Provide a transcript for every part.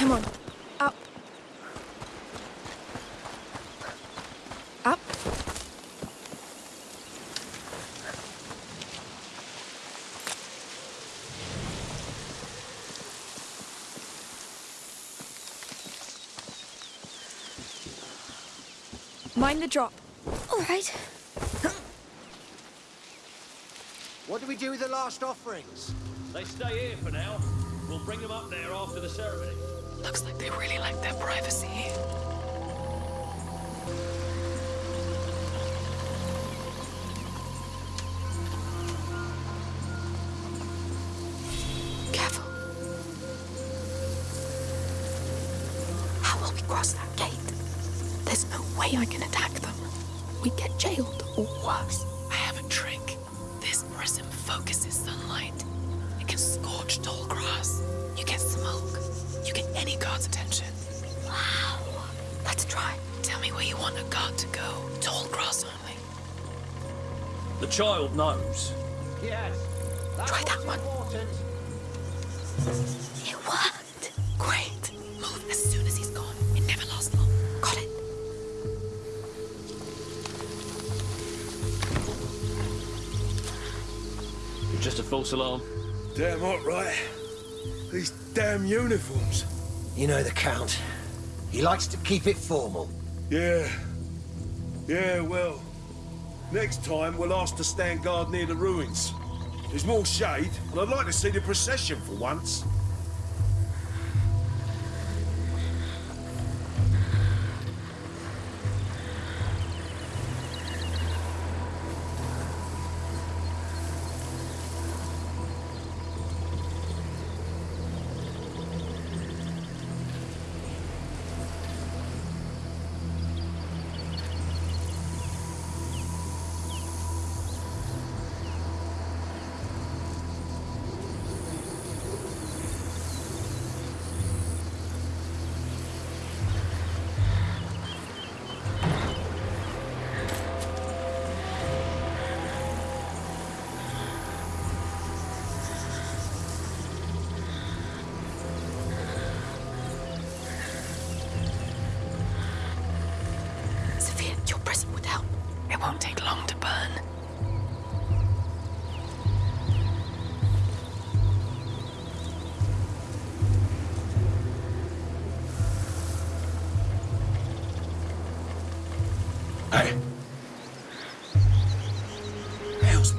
Come on. Up. Up. Mind the drop. All right. What do we do with the last offerings? They stay here for now. We'll bring them up there after the ceremony. Looks like they really like their privacy. Try that one. It worked. Great. Move as soon as he's gone. It never lasts long. Got it. Just a false alarm. Damn hot, right? These damn uniforms. You know the Count. He likes to keep it formal. Yeah. Yeah, well. Next time, we'll ask to stand guard near the ruins. There's more shade, and I'd like to see the procession for once.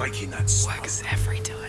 Hell's making that smoke? Works every time.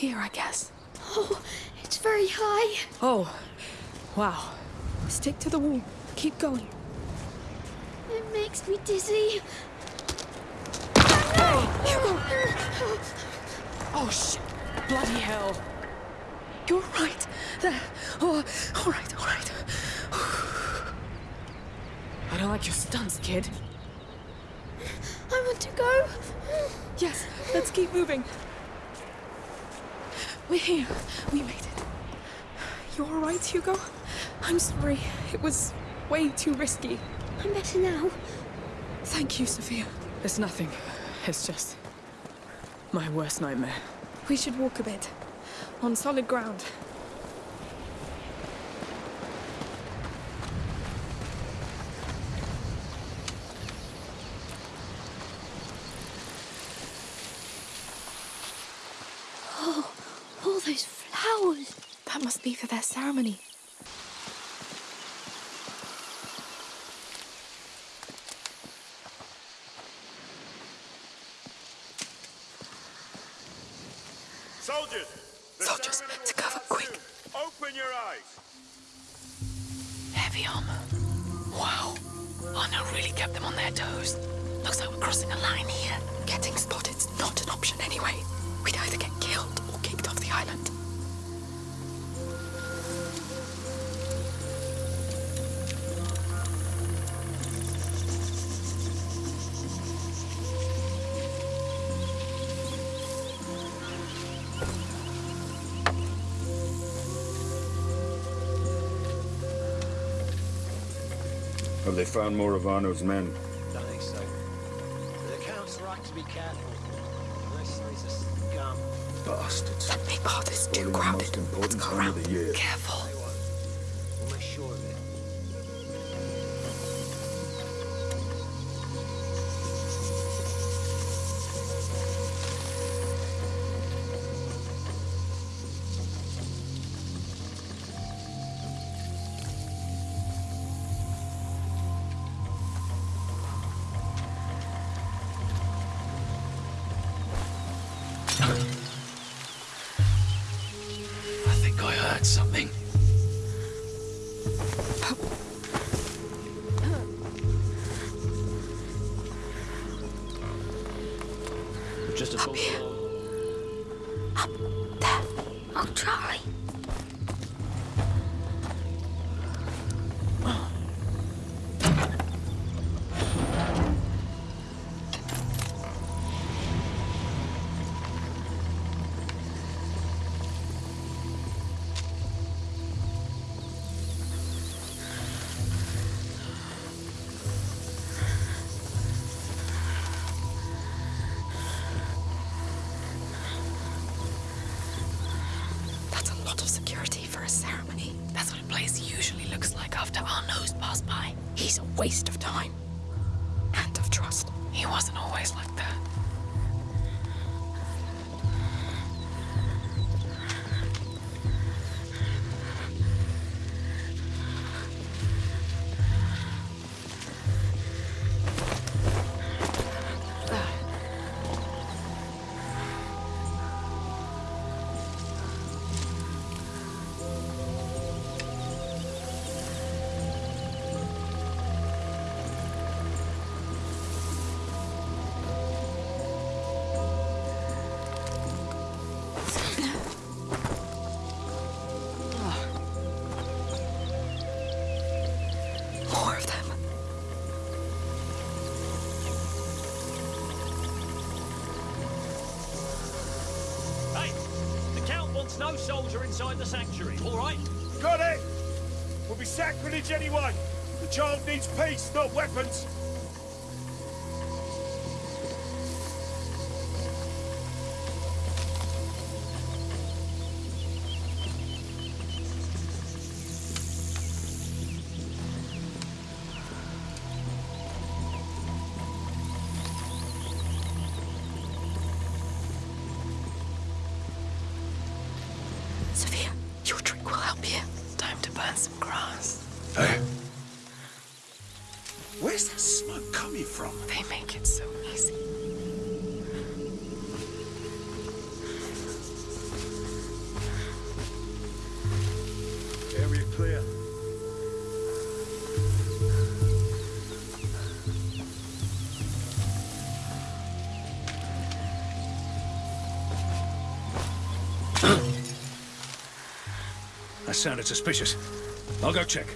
Here, I guess. Oh, it's very high. Oh, wow. Stick to the wall. Keep going. It makes me dizzy. Oh, shit. Bloody hell. You're right. There. Oh, all right, all right. I don't like your stunts, kid. I want to go. Yes, let's keep moving. We're here. We made it. You all right, Hugo? I'm sorry. It was way too risky. I'm better now. Thank you, Sophia. It's nothing. It's just my worst nightmare. We should walk a bit. On solid ground. Oh, all those flowers. That must be for their ceremony. Soldiers! Soldiers, to cover, quick. Open your eyes! Heavy armor. Wow. Oh, Arnaud really kept them on their toes. Looks like we're crossing a line here. Getting spotted not an option anyway. They found more of Arnaud's men? Don't think so. The Count's right to be careful. Unless he's a scum. Bastards. That big path is too Spoiling the crowded. Let's go time around. of the year. Careful. Something. No soldier inside the sanctuary, all right? Got it! We'll be sacrilege anyway. The child needs peace, not weapons. Hey. Where's that smoke coming from? They make it so easy. Area clear. That sounded suspicious. I'll go check.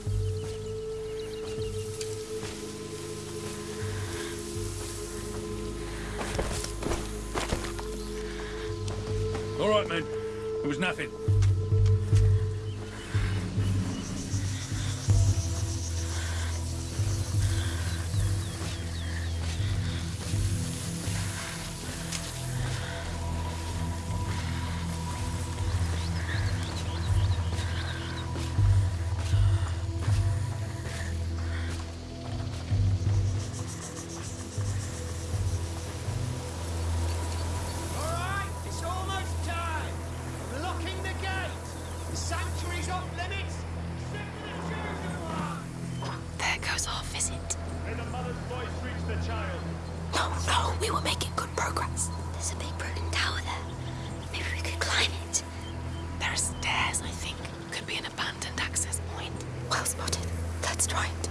we're making good progress. There's a big broken tower there. Maybe we could climb it. There are stairs, I think. Could be an abandoned access point. Well spotted. Let's try it.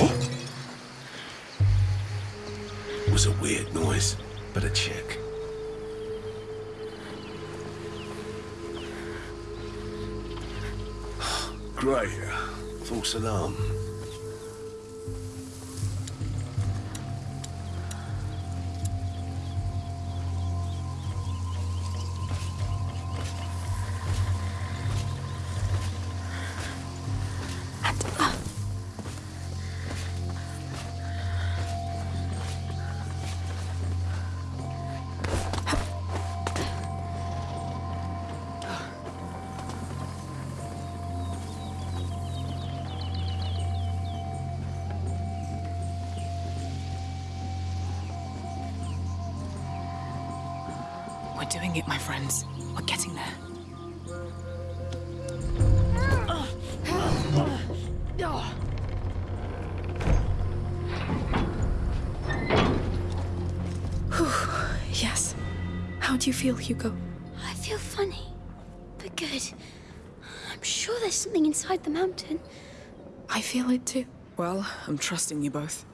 What? It was a weird noise, but a chair. Check. Great. False alarm. Doing it, my friends. We're getting there. yes. How do you feel, Hugo? I feel funny, but good. I'm sure there's something inside the mountain. I feel it too. Well, I'm trusting you both.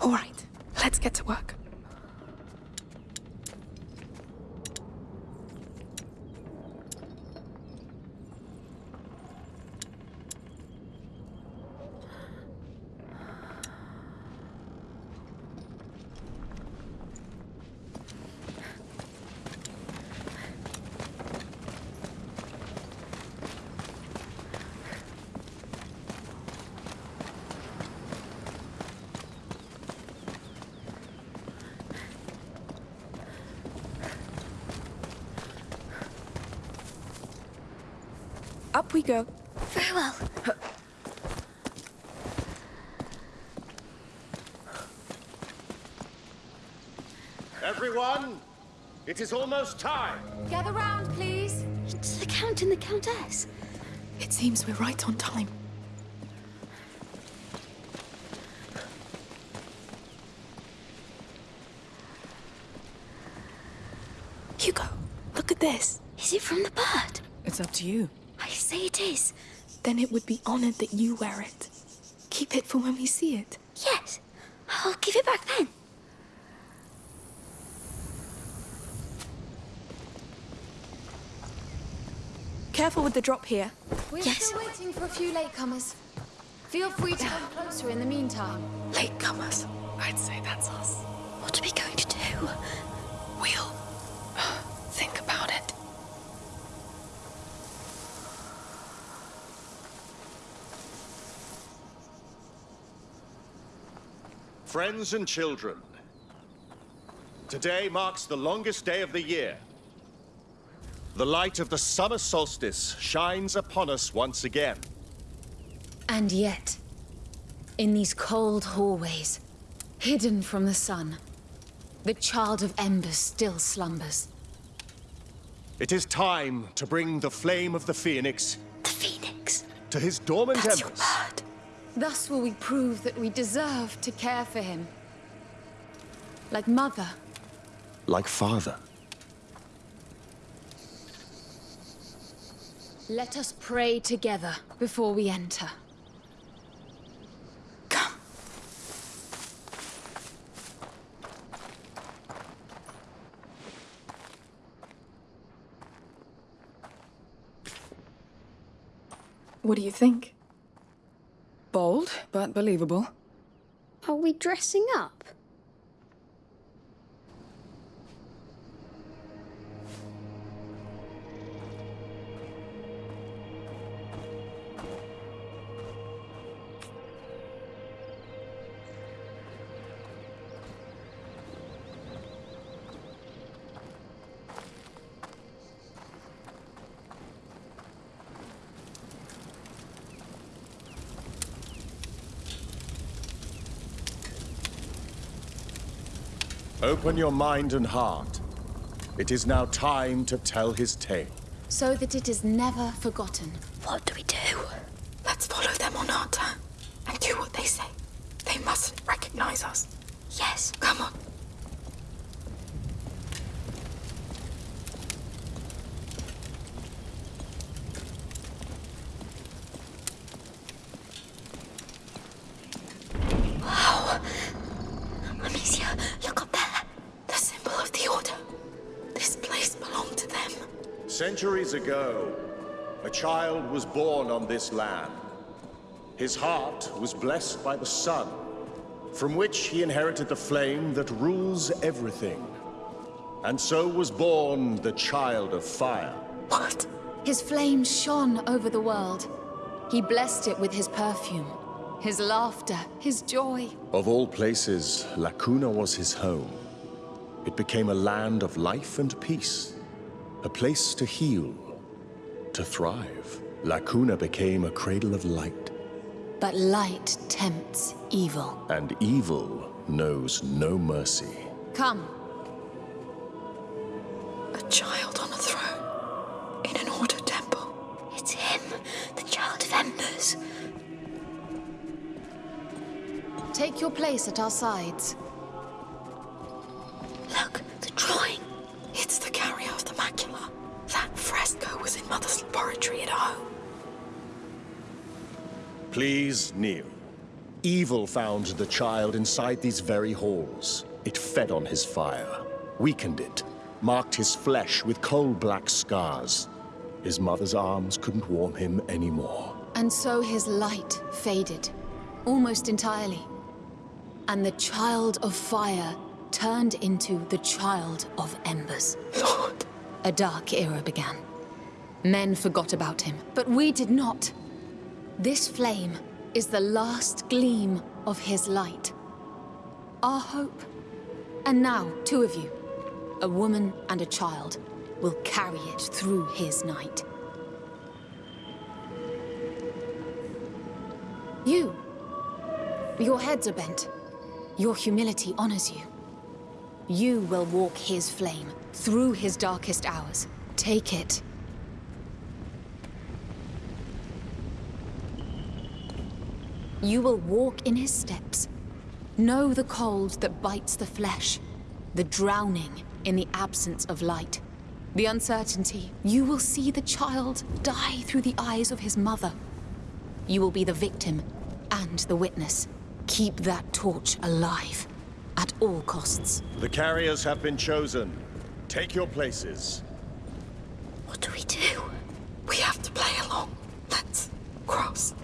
All right, let's get to work. Up we go. Farewell. Everyone, it is almost time. Gather round, please. It's the Count and the Countess. It seems we're right on time. Hugo, look at this. Is it from the bird? It's up to you. I say it is. Then it would be honored that you wear it. Keep it for when we see it. Yes. I'll give it back then. Careful with the drop here. We're Yes. still waiting for a few latecomers. Feel free to come closer in the meantime. Latecomers. I'd say that's us. Friends and children, today marks the longest day of the year. The light of the summer solstice shines upon us once again. And yet, in these cold hallways, hidden from the sun, the child of embers still slumbers. It is time to bring the flame of the phoenix The Phoenix. to his dormant That's embers. Bird. Thus will we prove that we deserve to care for him. Like mother. Like father. Let us pray together before we enter. Come. What do you think? But believable. Are we dressing up? Open your mind and heart. It is now time to tell his tale. So that it is never forgotten. What do we do? Let's follow them on our turn and do what they say. They mustn't recognize us. Yes. Come on. Centuries ago, a child was born on this land. His heart was blessed by the sun, from which he inherited the flame that rules everything. And so was born the Child of Fire. What? His flame shone over the world. He blessed it with his perfume, his laughter, his joy. Of all places, La Cuna was his home. It became a land of life and peace, a place to heal, to thrive. La Cuna became a cradle of light, But light tempts evil. and evil knows no mercy. Come, A child on a throne. In an order temple. It's him, the Child of Embers. take your place at our sides. Please kneel. Evil found the child inside these very halls. It fed on his fire, weakened it, marked his flesh with coal-black scars. His mother's arms couldn't warm him anymore. And so his light faded, almost entirely. And the Child of Fire turned into the Child of Embers. Lord. A dark era began. Men forgot about him, but we did not. This flame is the last gleam of his light. Our hope. And now, two of you, a woman and a child, will carry it through his night. You. Your heads are bent. Your humility honors you. You will walk his flame through his darkest hours. Take it. You will walk in his steps. Know the cold that bites the flesh, the drowning in the absence of light, the uncertainty. You will see the child die through the eyes of his mother. You will be the victim and the witness. Keep that torch alive at all costs. The carriers have been chosen. Take your places. What do we do? We have to play along. Let's cross.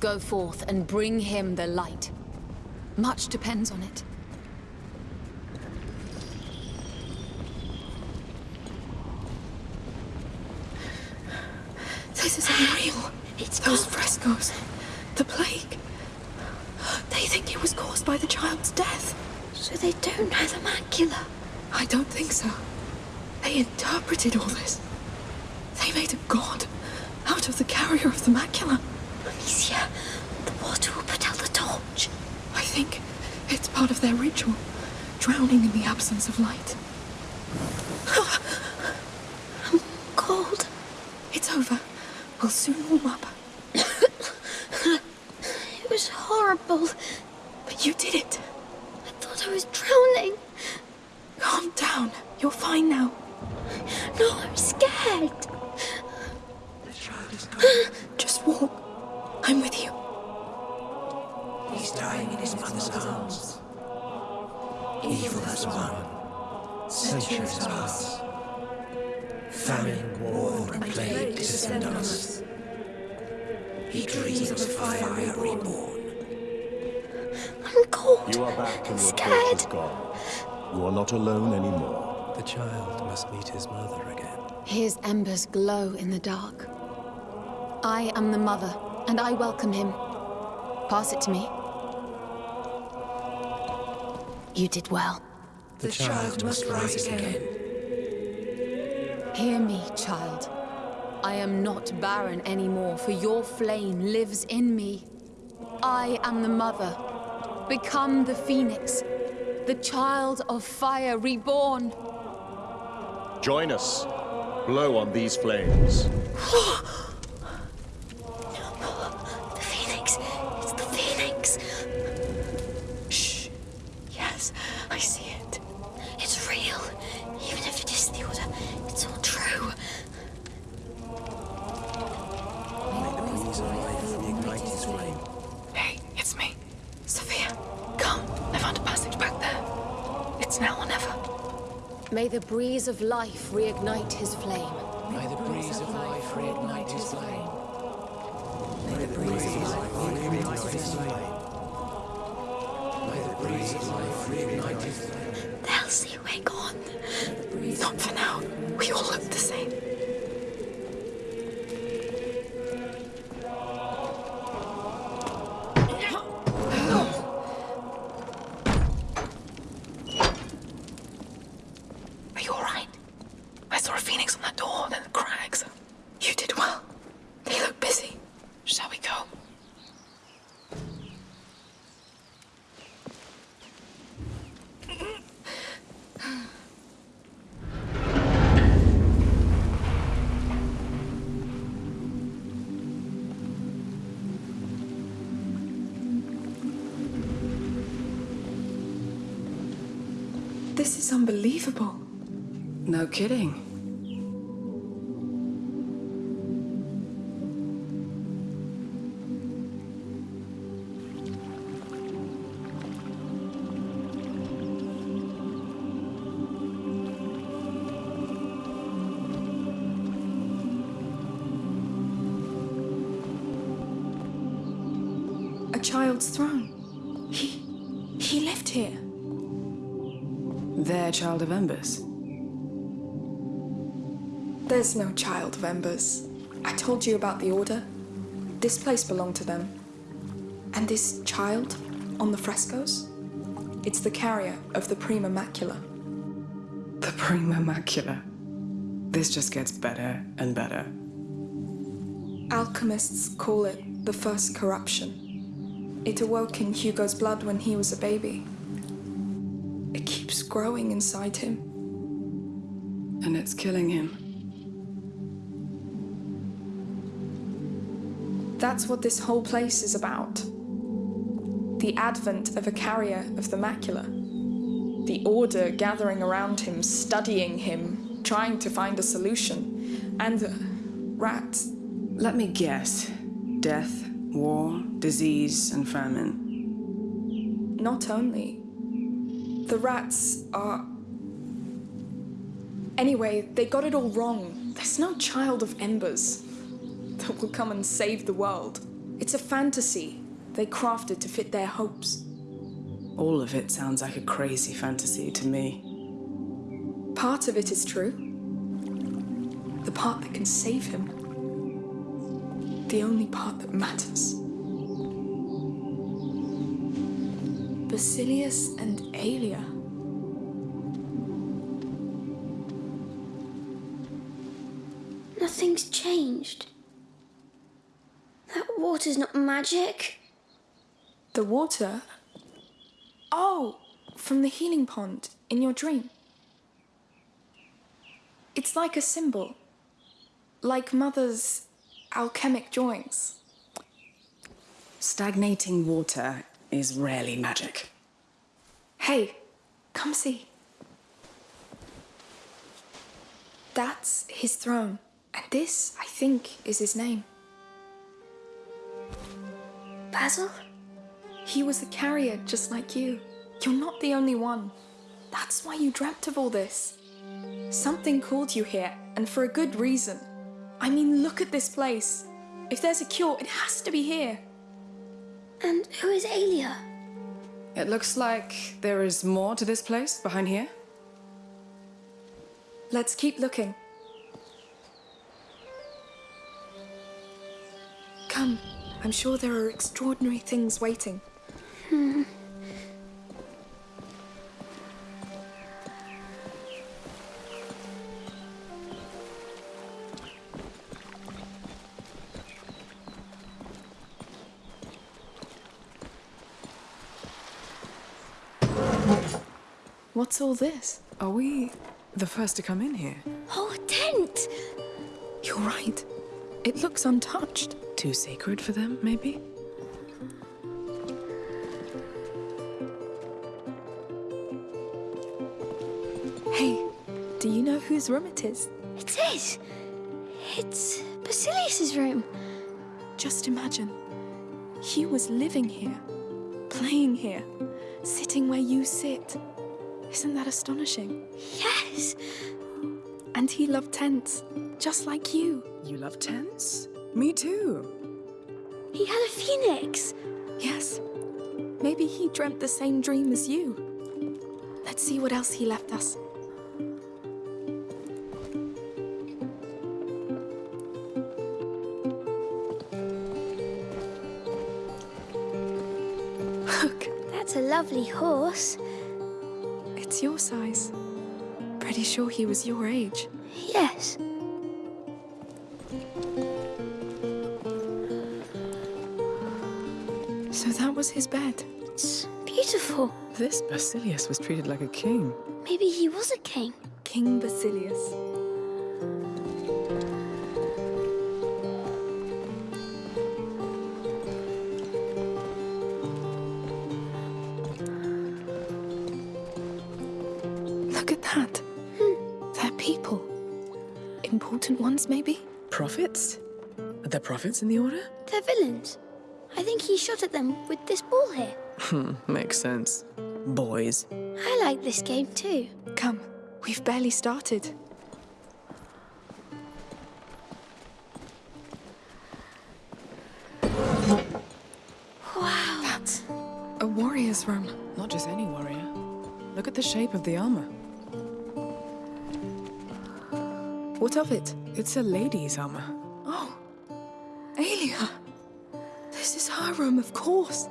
Go forth and bring him the light. Much depends on it. This is unreal. It's Those gone. frescoes. The plague. They think it was caused by the child's death. So they don't know the macula. I don't think so. They interpreted all this. They made a god out of the carrier of the macula. Amicia, the water will put out the torch. I think it's part of their ritual, drowning in the absence of light. Cold. It's over. We'll soon warm up. It was horrible. But you did it. I thought I was drowning. Calm down. You're fine now. No, I'm scared. Just walk. I'm with you. He's dying in his mother's arms. Evil has. Centuries pass. Famine, war, and plague descend on us. He dreams of fire reborn. I'm cold. You are back and your Scared. torch is gone. You are not alone anymore. The child must meet his mother again. His embers glow in the dark. I am the mother, and I welcome him. Pass it to me. You did well. The child must rise again. Hear me, child. I am not barren anymore, for your flame lives in me. I am the mother. Become the phoenix, the child of fire reborn. Join us. Blow on these flames. Back there. It's now or never. May the breeze of life reignite his flame. May the breeze of life reignite his flame. May the breeze of life reignite his flame. May the breeze of life reignite his flame. They'll see we're gone. Not for now. We all look the same. Child's throne. He. he lived here. Their child of Embers. There's no child of Embers. I told you about the Order. This place belonged to them. And this child on the frescoes? It's the carrier of the Prima Macula. The Prima Macula. This just gets better and better. Alchemists call it the first corruption. It awoke in Hugo's blood when he was a baby. It keeps growing inside him. And it's killing him. That's what this whole place is about. The advent of a carrier of the macula. The order gathering around him, studying him, trying to find a solution. And uh, rats. Let me guess. Death, war, disease, and famine. Not only. The rats are. Anyway, they got it all wrong. There's no child of embers that will come and save the world. It's a fantasy they crafted to fit their hopes. All of it sounds like a crazy fantasy to me. Part of it is true. The part that can save him. The only part that matters. Basilius and Aelia. Nothing's changed. That water's not magic. The water? Oh, from the healing pond in your dream. It's like a symbol. Like Mother's alchemic drawings. Stagnating water is rarely magic. Hey, come see. That's his throne. And this, I think, is his name. Basil? He was a carrier just like you. You're not the only one. That's why you dreamt of all this. Something called you here, and for a good reason. I mean, look at this place. If there's a cure, it has to be here. And who is Aelia? It looks like there is more to this place behind here. Let's keep looking. Come, I'm sure there are extraordinary things waiting. Hmm. What's all this? Are we the first to come in here? Oh, a tent! You're right. It looks untouched. Too sacred for them, maybe? Hey, do you know whose room it is? It is. It's Basilius's room. Just imagine. He was living here, playing here, sitting where you sit. Isn't that astonishing? Yes. And he loved tents, just like you. You love tents? Me too. He had a phoenix. Yes. Maybe he dreamt the same dream as you. Let's see what else he left us. Look, That's a lovely horse. It's your size. Pretty sure he was your age. Yes. So that was his bed. It's beautiful. This Basilius was treated like a king. Maybe he was a king. King Basilius. Look at that. They're people. Important ones, maybe? Prophets? Are there prophets in the Order? They're villains. I think he shot at them with this ball here. Hmm, makes sense. Boys. I like this game too. Come, we've barely started. Wow. That's a warrior's room. Not just any warrior. Look at the shape of the armor. Of it? It's a lady's armor. Oh, Aelia. This is her room, of course.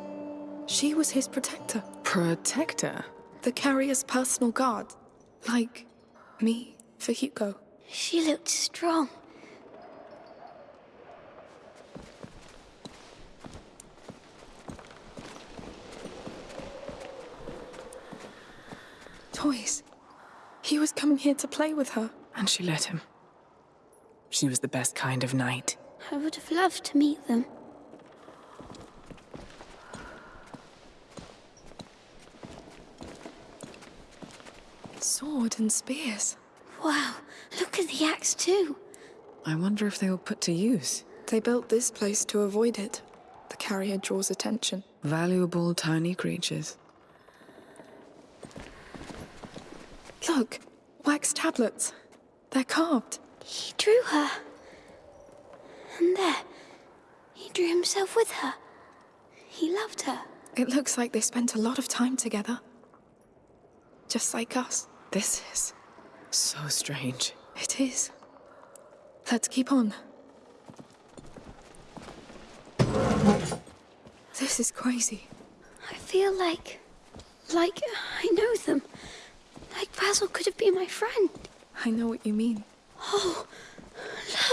She was his protector, Protector? the carrier's personal guard. Like me for Hugo. She looked strong. Toys. He was coming here to play with her. And she let him. She was the best kind of knight. I would have loved to meet them. Sword and spears. Wow, look at the axe too. I wonder if they were put to use. They built this place to avoid it. The carrier draws attention. Valuable tiny creatures. Look, wax tablets. They're carved. He drew her. And there, he drew himself with her. He loved her. It looks like they spent a lot of time together. Just like us. This is so strange. It is. Let's keep on. This is crazy. I feel like. like I know them. Like Basil could have been my friend. I know what you mean. Oh,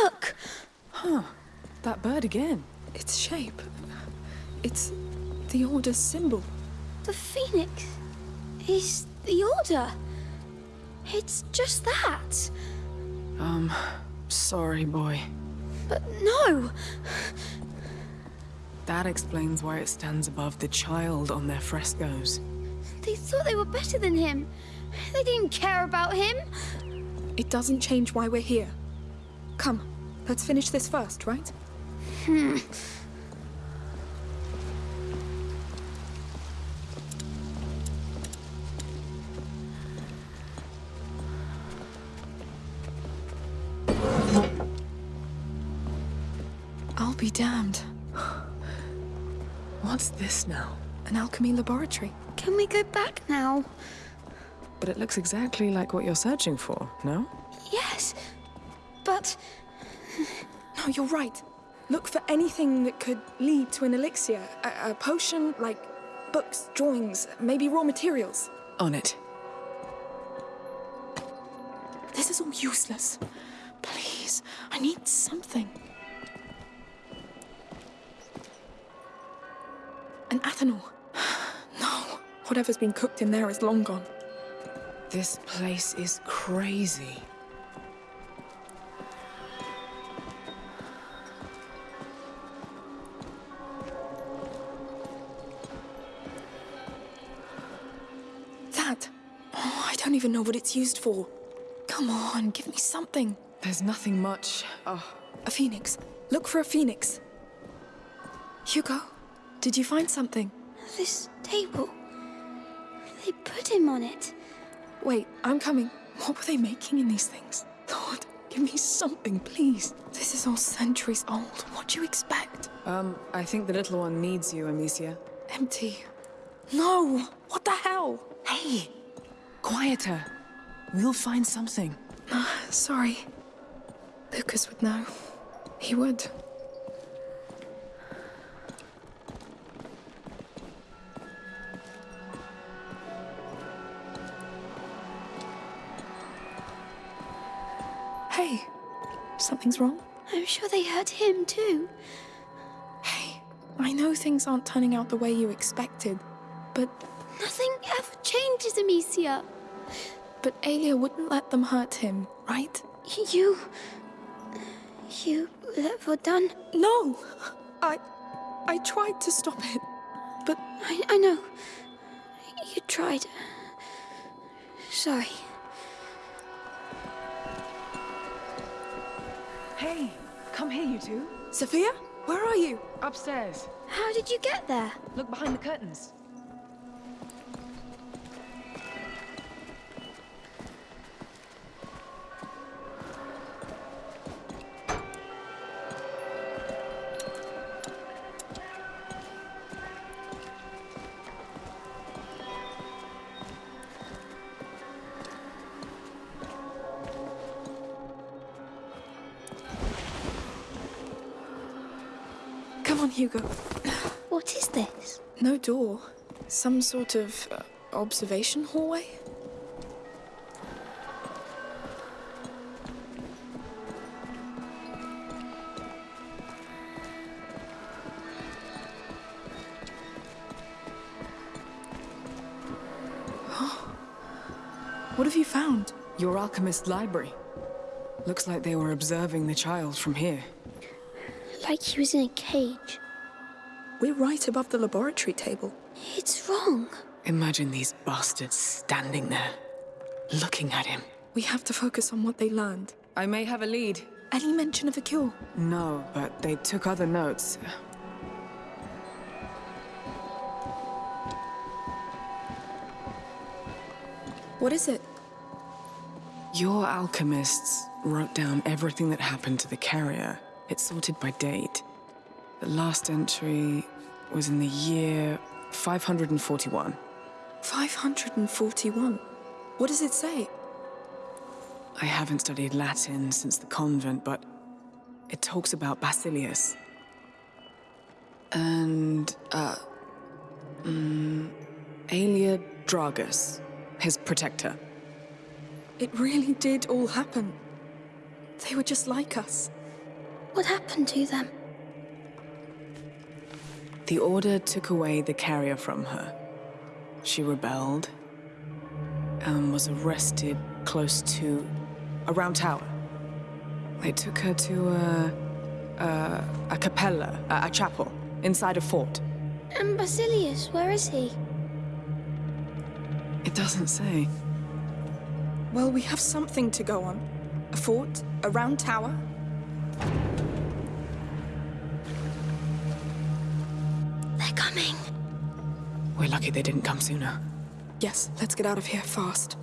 look! Huh. That bird again. Its shape. It's the Order's symbol. The phoenix is the order. It's just that. Um, sorry, boy. But no! That explains why it stands above the child on their frescoes. They thought they were better than him. They didn't care about him. It doesn't change why we're here. Come, let's finish this first, right? Hmm. I'll be damned. What's this now? An alchemy laboratory. Can we go back now? But it looks exactly like what you're searching for, no? Yes. But No, you're right. Look for anything that could lead to an elixir. A, a potion, like books, drawings, maybe raw materials. On it. This is all useless. Please, I need something. An Athanor. No, whatever's been cooked in there is long gone. This place is crazy. That. Oh, I don't even know what it's used for. Come on, give me something. There's nothing much. Oh, A phoenix. Look for a phoenix. Hugo, did you find something? this table. They put him on it. Wait, I'm coming. What were they making in these things? Lord, give me something, please. This is all centuries old. What do you expect? Um, I think the little one needs you, Amicia. Empty. No! What the hell? Hey! Quieter. We'll find something. sorry. Lucas would know. He would. Something's wrong? I'm sure they hurt him too. Hey, I know things aren't turning out the way you expected, but Nothing ever changes, Amicia. but Aelia wouldn't let them hurt him, right? You. You let done. No! I. I tried to stop it, but. I, I know. You tried. Sorry. Hey, come here, you two. Sophia? Where are you? Upstairs. How did you get there? Look behind the curtains. Door. Some sort of uh, observation hallway? What have you found? Your alchemist library. Looks like they were observing the child from here. Like he was in a cage. We're right above the laboratory table. It's wrong. Imagine these bastards standing there, looking at him. We have to focus on what they learned. I may have a lead. Any mention of a cure? No, but they took other notes. What is it? Your alchemists wrote down everything that happened to the carrier. It's sorted by date. The last entry was in the year 541. 541? What does it say? I haven't studied Latin since the convent, but it talks about Basilius. And, uh, mm, Aelia Dragus, his protector. It really did all happen. They were just like us. What happened to them? The Order took away the carrier from her. She rebelled and was arrested close to a round tower. They took her to a, a, a capella, a, a chapel, inside a fort. And Basilius, where is he? It doesn't say. Well, we have something to go on. A fort, a round tower. We're lucky they didn't come sooner. Yes, let's get out of here fast.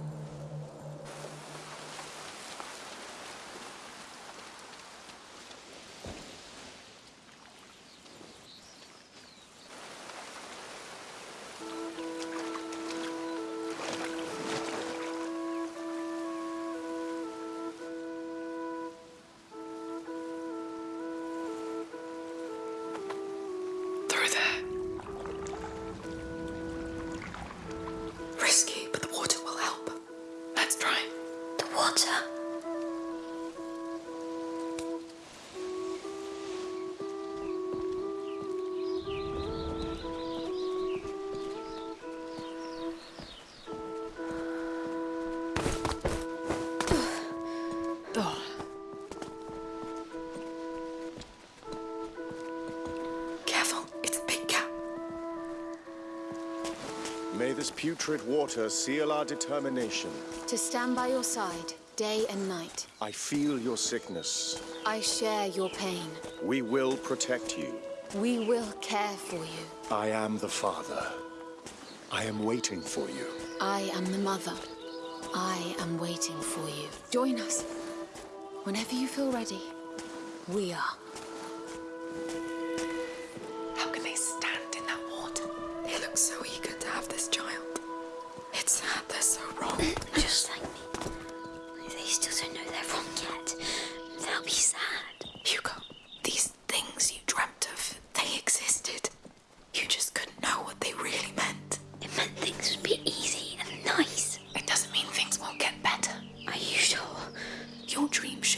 Putrid water seal our determination. To stand by your side, day and night. I feel your sickness. I share your pain. We will protect you. We will care for you. I am the father. I am waiting for you. I am the mother. I am waiting for you. Join us. Whenever you feel ready, we are.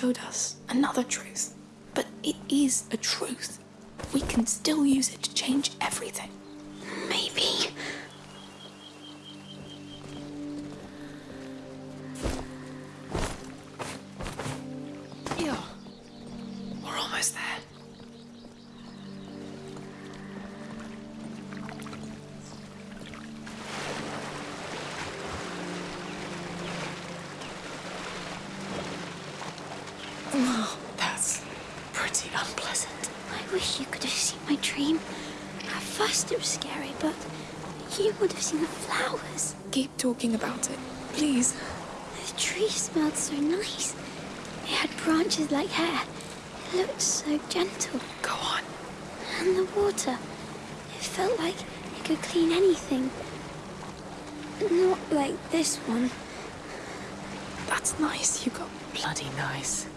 Showed us another truth. But it is a truth. We can still use it to change everything. Maybe. Anything. Not like this one. That's nice, you got Bloody nice.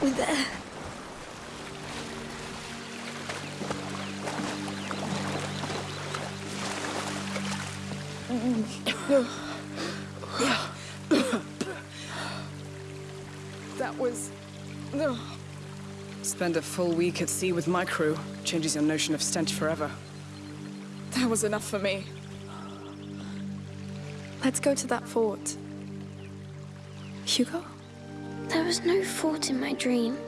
We're There. That mm. Spend a full week at sea with my crew. Changes your notion of stench forever. That was enough for me. Let's go to that fort. Hugo? There was no fort in my dream.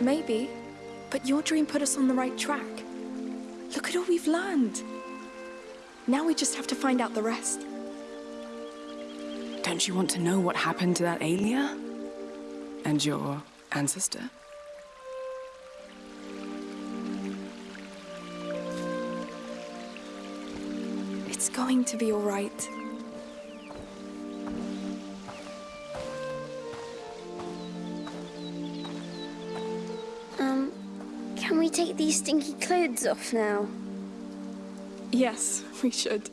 Maybe. But your dream put us on the right track. Look at all we've learned. Now we just have to find out the rest. Don't you want to know what happened to that Aelia? And your ancestor? It's going to be all right. Um, can we take these stinky clothes off now? Yes, we should.